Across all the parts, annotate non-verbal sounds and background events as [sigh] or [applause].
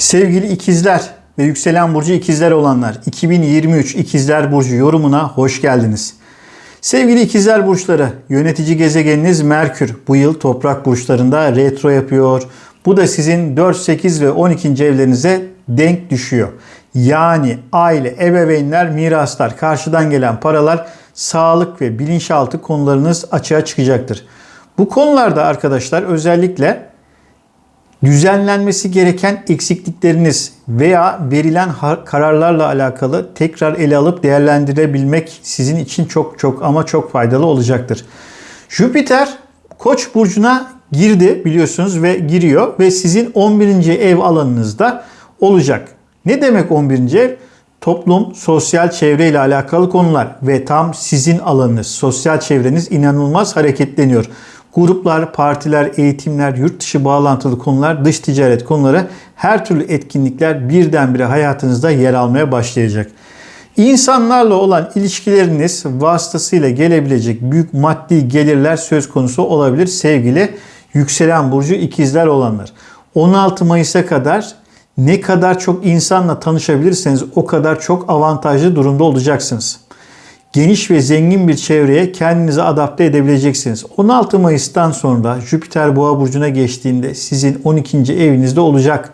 Sevgili ikizler ve yükselen burcu ikizler olanlar 2023 ikizler burcu yorumuna hoş geldiniz. Sevgili ikizler burçları yönetici gezegeniniz Merkür bu yıl toprak burçlarında retro yapıyor. Bu da sizin 4, 8 ve 12. evlerinize denk düşüyor. Yani aile, ebeveynler, miraslar, karşıdan gelen paralar, sağlık ve bilinçaltı konularınız açığa çıkacaktır. Bu konularda arkadaşlar özellikle düzenlenmesi gereken eksiklikleriniz veya verilen kararlarla alakalı tekrar ele alıp değerlendirebilmek sizin için çok çok ama çok faydalı olacaktır. Jüpiter Koç burcuna girdi biliyorsunuz ve giriyor ve sizin 11. ev alanınızda olacak. Ne demek 11. ev? Toplum, sosyal çevre ile alakalı konular ve tam sizin alanınız, sosyal çevreniz inanılmaz hareketleniyor. Gruplar, partiler, eğitimler, yurt dışı bağlantılı konular, dış ticaret konuları her türlü etkinlikler birdenbire hayatınızda yer almaya başlayacak. İnsanlarla olan ilişkileriniz vasıtasıyla gelebilecek büyük maddi gelirler söz konusu olabilir sevgili yükselen burcu ikizler olanlar. 16 Mayıs'a kadar ne kadar çok insanla tanışabilirseniz o kadar çok avantajlı durumda olacaksınız geniş ve zengin bir çevreye kendinizi adapte edebileceksiniz. 16 Mayıs'tan sonra Jüpiter Boğa burcuna geçtiğinde sizin 12. evinizde olacak.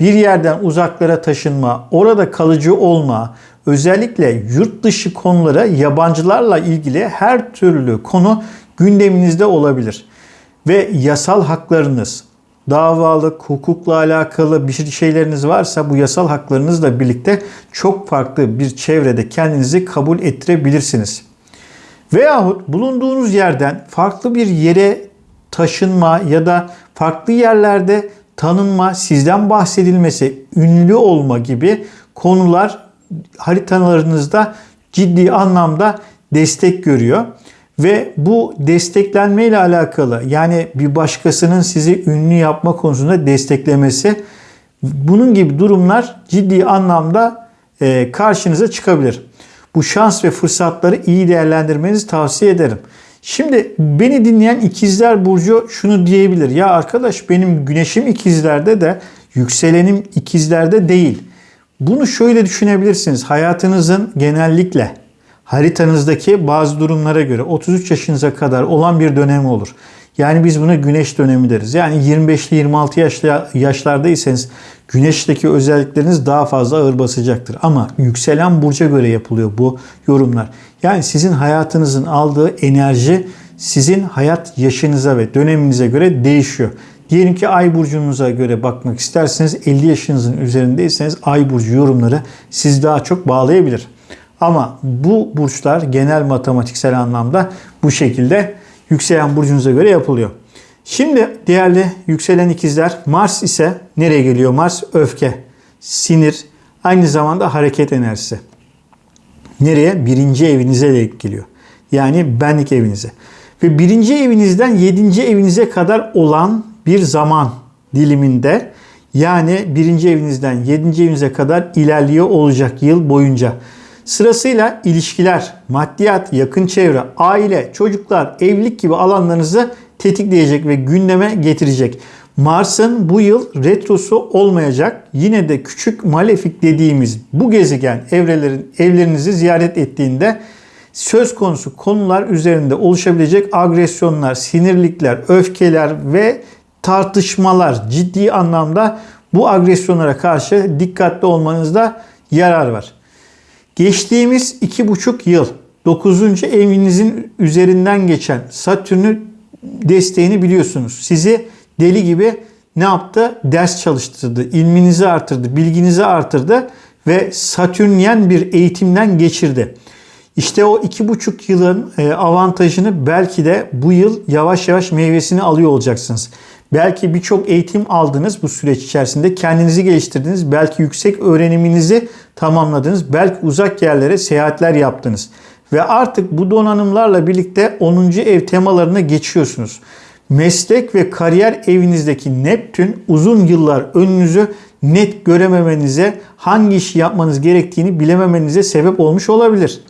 Bir yerden uzaklara taşınma, orada kalıcı olma, özellikle yurt dışı konulara yabancılarla ilgili her türlü konu gündeminizde olabilir. Ve yasal haklarınız, davalık, hukukla alakalı bir şeyleriniz varsa bu yasal haklarınızla birlikte çok farklı bir çevrede kendinizi kabul ettirebilirsiniz. Veyahut bulunduğunuz yerden farklı bir yere taşınma ya da farklı yerlerde tanınma, sizden bahsedilmesi, ünlü olma gibi konular haritalarınızda ciddi anlamda destek görüyor. Ve bu desteklenme ile alakalı yani bir başkasının sizi ünlü yapma konusunda desteklemesi bunun gibi durumlar ciddi anlamda e, karşınıza çıkabilir. Bu şans ve fırsatları iyi değerlendirmenizi tavsiye ederim. Şimdi beni dinleyen ikizler burcu şunu diyebilir. Ya arkadaş benim güneşim ikizlerde de yükselenim ikizlerde değil. Bunu şöyle düşünebilirsiniz. Hayatınızın genellikle haritanızdaki bazı durumlara göre 33 yaşınıza kadar olan bir dönem olur. Yani biz buna güneş dönemi deriz. Yani 25'li 26 yaşlı yaşlardaysanız güneşteki özellikleriniz daha fazla ağır basacaktır. Ama yükselen burca göre yapılıyor bu yorumlar. Yani sizin hayatınızın aldığı enerji sizin hayat yaşınıza ve döneminize göre değişiyor. Diyelim ki ay burcunuza göre bakmak isterseniz 50 yaşınızın üzerindeyseniz ay burcu yorumları siz daha çok bağlayabilir. Ama bu burçlar genel matematiksel anlamda bu şekilde yükselen burcunuza göre yapılıyor. Şimdi değerli yükselen ikizler Mars ise nereye geliyor? Mars öfke, sinir, aynı zamanda hareket enerjisi. Nereye? Birinci evinize de geliyor. Yani benlik evinize. Ve birinci evinizden yedinci evinize kadar olan bir zaman diliminde yani birinci evinizden yedinci evinize kadar ilerliyor olacak yıl boyunca. Sırasıyla ilişkiler, maddiyat, yakın çevre, aile, çocuklar, evlilik gibi alanlarınızı tetikleyecek ve gündeme getirecek. Mars'ın bu yıl retrosu olmayacak. Yine de küçük malefik dediğimiz bu gezegen evrelerin evlerinizi ziyaret ettiğinde söz konusu konular üzerinde oluşabilecek agresyonlar, sinirlikler, öfkeler ve tartışmalar ciddi anlamda bu agresyonlara karşı dikkatli olmanızda yarar var. Geçtiğimiz iki buçuk yıl 9. evinizin üzerinden geçen Satürn'ün desteğini biliyorsunuz. Sizi deli gibi ne yaptı? Ders çalıştırdı, ilminizi artırdı, bilginizi artırdı ve Satürnyen bir eğitimden geçirdi. İşte o iki buçuk yılın e, avantajını belki de bu yıl yavaş yavaş meyvesini alıyor olacaksınız. Belki birçok eğitim aldınız bu süreç içerisinde. Kendinizi geliştirdiniz. Belki yüksek öğreniminizi tamamladınız. Belki uzak yerlere seyahatler yaptınız. Ve artık bu donanımlarla birlikte 10. ev temalarına geçiyorsunuz. Meslek ve kariyer evinizdeki Neptün uzun yıllar önünüzü net görememenize, hangi işi yapmanız gerektiğini bilememenize sebep olmuş olabilir.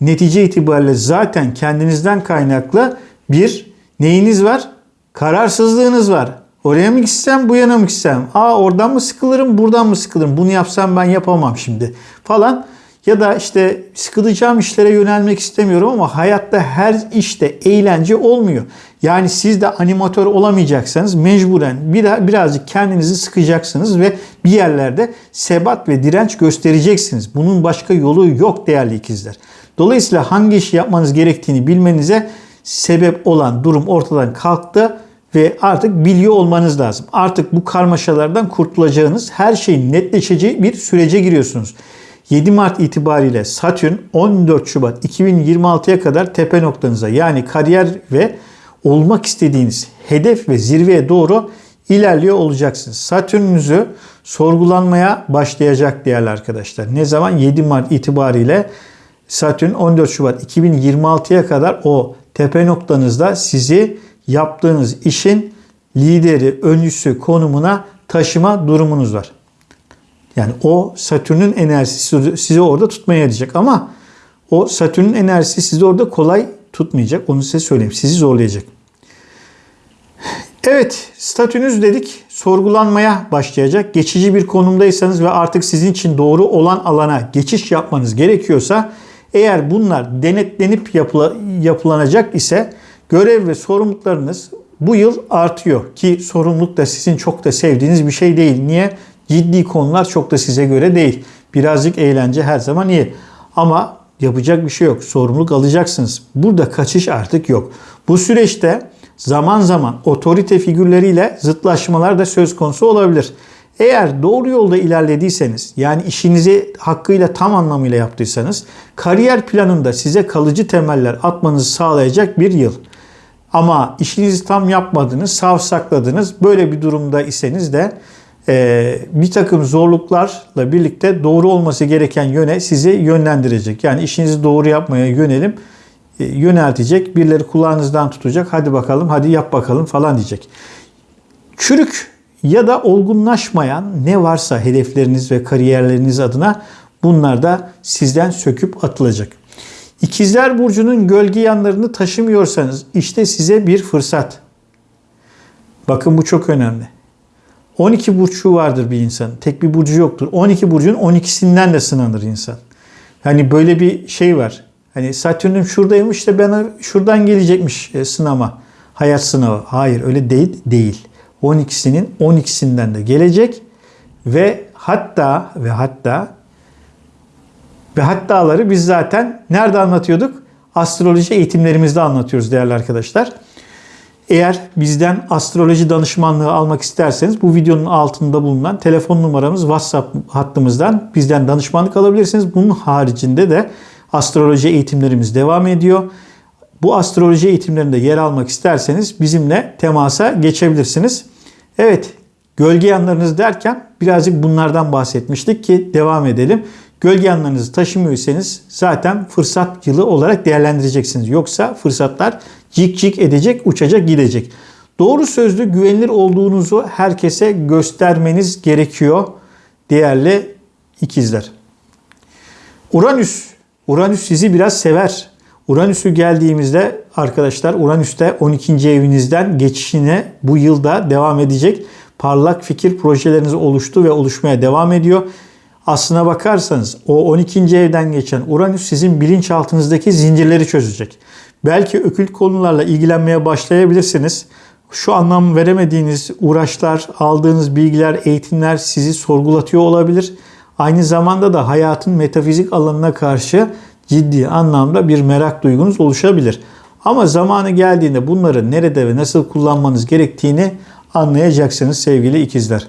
Netice itibariyle zaten kendinizden kaynaklı bir neyiniz var? Kararsızlığınız var. Oraya mı gitsem, bu yana mı gitsem? Aa oradan mı sıkılırım, buradan mı sıkılırım? Bunu yapsam ben yapamam şimdi falan. Ya da işte sıkılacağım işlere yönelmek istemiyorum ama hayatta her işte eğlence olmuyor. Yani siz de animatör olamayacaksanız mecburen bir, birazcık kendinizi sıkacaksınız ve bir yerlerde sebat ve direnç göstereceksiniz. Bunun başka yolu yok değerli ikizler. Dolayısıyla hangi işi yapmanız gerektiğini bilmenize sebep olan durum ortadan kalktı ve artık biliyor olmanız lazım. Artık bu karmaşalardan kurtulacağınız her şeyin netleşeceği bir sürece giriyorsunuz. 7 Mart itibariyle Satürn 14 Şubat 2026'ya kadar tepe noktanıza yani kariyer ve olmak istediğiniz hedef ve zirveye doğru ilerliyor olacaksınız. Satürnünüzü sorgulanmaya başlayacak değerli arkadaşlar. Ne zaman? 7 Mart itibariyle Satürn 14 Şubat 2026'ya kadar o tepe noktanızda sizi yaptığınız işin lideri, öncüsü konumuna taşıma durumunuz var. Yani o Satürn'ün enerjisi sizi orada tutmaya yarayacak ama o Satürn'ün enerjisi sizi orada kolay tutmayacak. Onu size söyleyeyim. Sizi zorlayacak. Evet, statünüz dedik sorgulanmaya başlayacak. Geçici bir konumdaysanız ve artık sizin için doğru olan alana geçiş yapmanız gerekiyorsa eğer bunlar denetlenip yapıla, yapılanacak ise görev ve sorumluluklarınız bu yıl artıyor. Ki sorumluluk da sizin çok da sevdiğiniz bir şey değil. Niye? Ciddi konular çok da size göre değil. Birazcık eğlence her zaman iyi. Ama yapacak bir şey yok. Sorumluluk alacaksınız. Burada kaçış artık yok. Bu süreçte zaman zaman otorite figürleriyle zıtlaşmalar da söz konusu olabilir. Eğer doğru yolda ilerlediyseniz yani işinizi hakkıyla tam anlamıyla yaptıysanız kariyer planında size kalıcı temeller atmanızı sağlayacak bir yıl. Ama işinizi tam yapmadınız, savsakladınız. Böyle bir durumda iseniz de e, bir takım zorluklarla birlikte doğru olması gereken yöne sizi yönlendirecek. Yani işinizi doğru yapmaya yönelim e, yöneltecek. Birileri kulağınızdan tutacak. Hadi bakalım, hadi yap bakalım falan diyecek. Çürük ya da olgunlaşmayan ne varsa hedefleriniz ve kariyerleriniz adına bunlar da sizden söküp atılacak. İkizler Burcu'nun gölge yanlarını taşımıyorsanız işte size bir fırsat. Bakın bu çok önemli. 12 burcu vardır bir insan. Tek bir burcu yoktur. 12 burcun 12'sinden de sınanır insan. Hani böyle bir şey var. Hani Satürn'üm şuradaymış da bana şuradan gelecekmiş e, sınama. Hayat sınavı. Hayır öyle değil. değil. 12'sinin 12'sinden de gelecek ve hatta ve hatta ve hattaları biz zaten nerede anlatıyorduk? Astroloji eğitimlerimizde anlatıyoruz değerli arkadaşlar. Eğer bizden astroloji danışmanlığı almak isterseniz bu videonun altında bulunan telefon numaramız WhatsApp hattımızdan bizden danışmanlık alabilirsiniz. Bunun haricinde de astroloji eğitimlerimiz devam ediyor. Bu astroloji eğitimlerinde yer almak isterseniz bizimle temasa geçebilirsiniz. Evet, gölge yanlarınız derken birazcık bunlardan bahsetmiştik ki devam edelim. Gölge yanlarınızı taşımıyorsanız zaten fırsat yılı olarak değerlendireceksiniz. Yoksa fırsatlar cik cik edecek, uçacak, gidecek. Doğru sözlü, güvenilir olduğunuzu herkese göstermeniz gerekiyor değerli ikizler. Uranüs, Uranüs sizi biraz sever. Uranüs'ü geldiğimizde arkadaşlar Uranüs'te 12. evinizden geçişine bu yılda devam edecek. Parlak fikir projeleriniz oluştu ve oluşmaya devam ediyor. Aslına bakarsanız o 12. evden geçen Uranüs sizin bilinçaltınızdaki zincirleri çözecek. Belki ökült konularla ilgilenmeye başlayabilirsiniz. Şu anlam veremediğiniz uğraşlar, aldığınız bilgiler, eğitimler sizi sorgulatıyor olabilir. Aynı zamanda da hayatın metafizik alanına karşı ciddi anlamda bir merak duygunuz oluşabilir. Ama zamanı geldiğinde bunları nerede ve nasıl kullanmanız gerektiğini anlayacaksınız sevgili ikizler.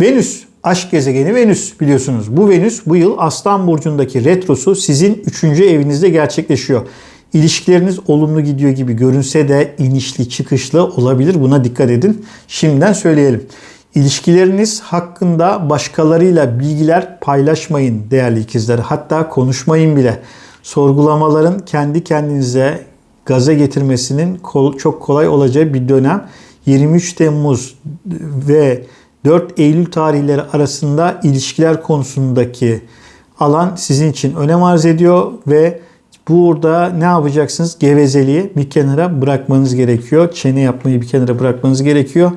Venüs, aşk gezegeni Venüs biliyorsunuz. Bu Venüs bu yıl Aslan Burcu'ndaki retrosu sizin 3. evinizde gerçekleşiyor. İlişkileriniz olumlu gidiyor gibi görünse de inişli çıkışlı olabilir. Buna dikkat edin. Şimdiden söyleyelim. İlişkileriniz hakkında başkalarıyla bilgiler paylaşmayın değerli ikizler. Hatta konuşmayın bile. Sorgulamaların kendi kendinize gaza getirmesinin çok kolay olacağı bir dönem. 23 Temmuz ve 4 Eylül tarihleri arasında ilişkiler konusundaki alan sizin için önem arz ediyor ve Burada ne yapacaksınız? Gevezeliği bir kenara bırakmanız gerekiyor. Çene yapmayı bir kenara bırakmanız gerekiyor.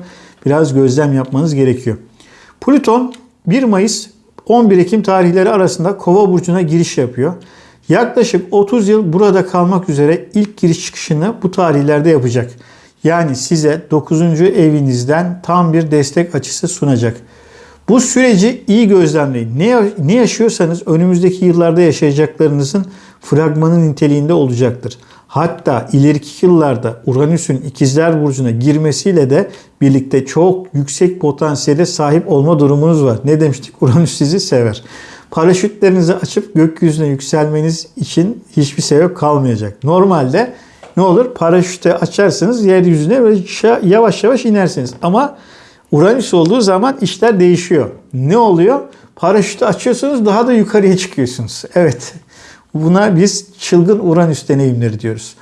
Biraz gözlem yapmanız gerekiyor. Plüton 1 Mayıs 11 Ekim tarihleri arasında Kova burcuna giriş yapıyor. Yaklaşık 30 yıl burada kalmak üzere ilk giriş çıkışını bu tarihlerde yapacak. Yani size 9. evinizden tam bir destek açısı sunacak. Bu süreci iyi gözlemleyin. Ne, ne yaşıyorsanız önümüzdeki yıllarda yaşayacaklarınızın fragmanı niteliğinde olacaktır. Hatta ileriki yıllarda Uranüs'ün ikizler burcuna girmesiyle de birlikte çok yüksek potansiyele sahip olma durumunuz var. Ne demiştik? [laughs] Uranüs sizi sever. Paraşütlerinizi açıp gökyüzüne yükselmeniz için hiçbir sebep kalmayacak. Normalde ne olur? Paraşütü açarsınız yeryüzüne ve yavaş yavaş inersiniz. Ama Uranüs olduğu zaman işler değişiyor. Ne oluyor? Paraşütü açıyorsunuz daha da yukarıya çıkıyorsunuz. Evet. Buna biz çılgın Uranüs deneyimleri diyoruz.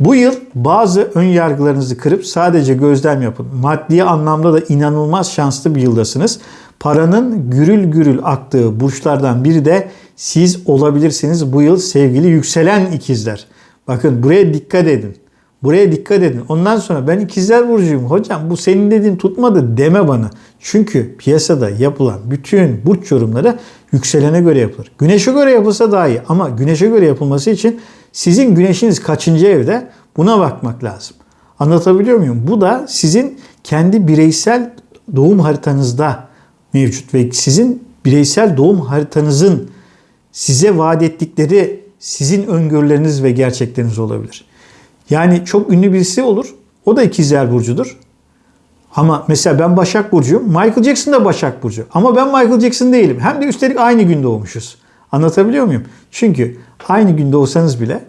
Bu yıl bazı ön yargılarınızı kırıp sadece gözlem yapın. Maddi anlamda da inanılmaz şanslı bir yıldasınız. Paranın gürül gürül aktığı burçlardan biri de siz olabilirsiniz bu yıl sevgili yükselen ikizler. Bakın buraya dikkat edin. Buraya dikkat edin. Ondan sonra ben ikizler burcuyum hocam bu senin dediğin tutmadı deme bana. Çünkü piyasada yapılan bütün burç yorumları yükselene göre yapılır. Güneşe göre yapılsa daha iyi ama güneşe göre yapılması için sizin güneşiniz kaçıncı evde buna bakmak lazım. Anlatabiliyor muyum? Bu da sizin kendi bireysel doğum haritanızda mevcut ve sizin bireysel doğum haritanızın size vaat ettikleri sizin öngörüleriniz ve gerçekleriniz olabilir. Yani çok ünlü birisi olur. O da ikizler burcudur. Ama mesela ben Başak Burcu'yum. Michael Jackson da Başak Burcu. Ama ben Michael Jackson değilim. Hem de üstelik aynı gün doğmuşuz. Anlatabiliyor muyum? Çünkü aynı gün doğsanız bile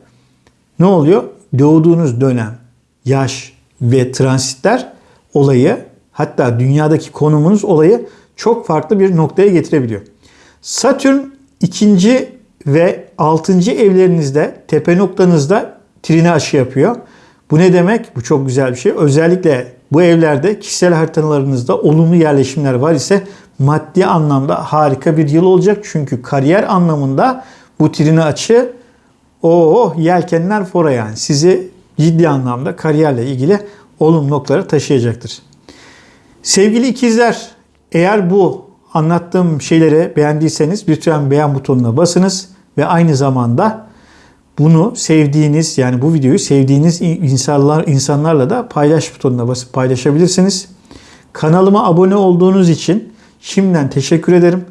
ne oluyor? Doğduğunuz dönem, yaş ve transitler olayı hatta dünyadaki konumunuz olayı çok farklı bir noktaya getirebiliyor. Satürn ikinci ve altıncı evlerinizde tepe noktanızda trine aşı yapıyor. Bu ne demek? Bu çok güzel bir şey. Özellikle bu evlerde kişisel haritalarınızda olumlu yerleşimler var ise maddi anlamda harika bir yıl olacak. Çünkü kariyer anlamında bu trine açı o yelkenler fora yani. Sizi ciddi anlamda kariyerle ilgili olumlu noktalara taşıyacaktır. Sevgili ikizler eğer bu anlattığım şeyleri beğendiyseniz lütfen beğen butonuna basınız ve aynı zamanda bunu sevdiğiniz yani bu videoyu sevdiğiniz insanlar insanlarla da paylaş butonuna basıp paylaşabilirsiniz. Kanalıma abone olduğunuz için şimdiden teşekkür ederim.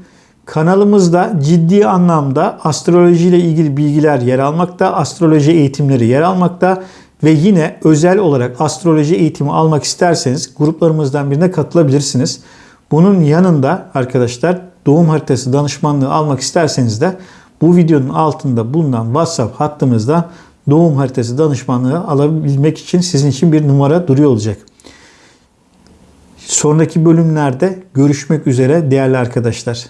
Kanalımızda ciddi anlamda astroloji ile ilgili bilgiler yer almakta, astroloji eğitimleri yer almakta ve yine özel olarak astroloji eğitimi almak isterseniz gruplarımızdan birine katılabilirsiniz. Bunun yanında arkadaşlar doğum haritası danışmanlığı almak isterseniz de bu videonun altında bulunan WhatsApp hattımızda doğum haritası danışmanlığı alabilmek için sizin için bir numara duruyor olacak. Sonraki bölümlerde görüşmek üzere değerli arkadaşlar.